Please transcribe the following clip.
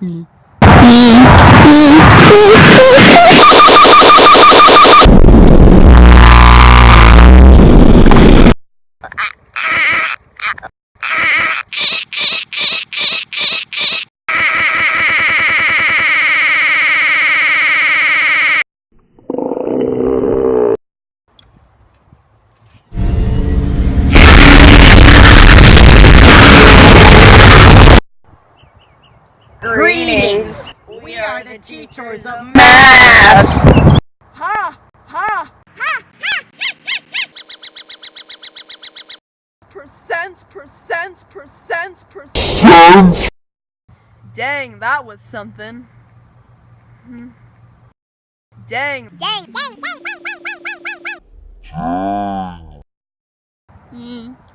嗯。嗯。嗯。Greetings! We are the teachers of Math! Ha! Ha! Ha! ha, ha. Percents, percents, percents, percents. Dang, that was something. Hmm. Dang. Dang, dang, dang, dang, dang, dang, dang, dang.